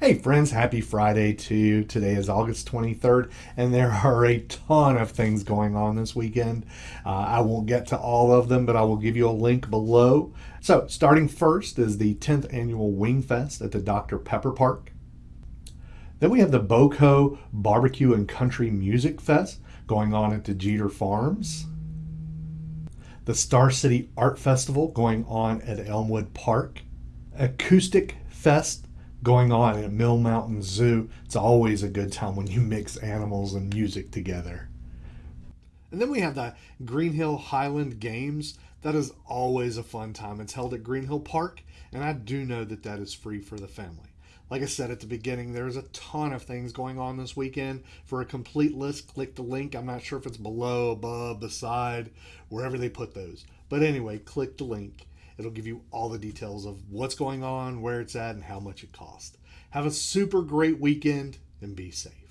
Hey friends, happy Friday to you. Today is August 23rd, and there are a ton of things going on this weekend. Uh, I won't get to all of them, but I will give you a link below. So, starting first is the 10th annual Wing Fest at the Dr. Pepper Park. Then we have the Boco Barbecue and Country Music Fest going on at the Jeter Farms. The Star City Art Festival going on at Elmwood Park. Acoustic Fest going on at Mill Mountain Zoo. It's always a good time when you mix animals and music together. And then we have the Green Hill Highland Games. That is always a fun time. It's held at Green Hill Park, and I do know that that is free for the family. Like I said at the beginning, there's a ton of things going on this weekend. For a complete list, click the link. I'm not sure if it's below, above, beside, wherever they put those. But anyway, click the link It'll give you all the details of what's going on, where it's at, and how much it costs. Have a super great weekend and be safe.